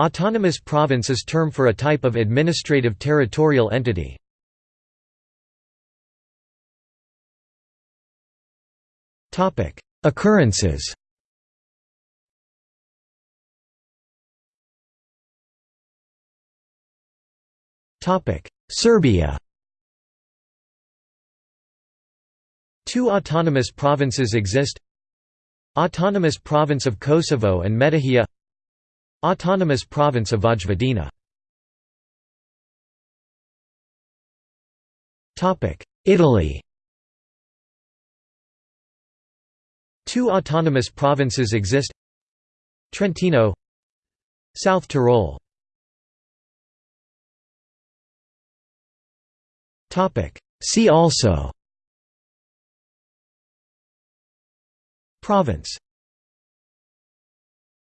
Autonomous province is term for a type of administrative territorial entity. Occurrences. Serbia. Two autonomous provinces exist. Autonomous Province of Kosovo and Metohija Autonomous Province of Vojvodina Topic Italy. Two autonomous provinces exist. Trentino South Tyrol. Topic See also. Province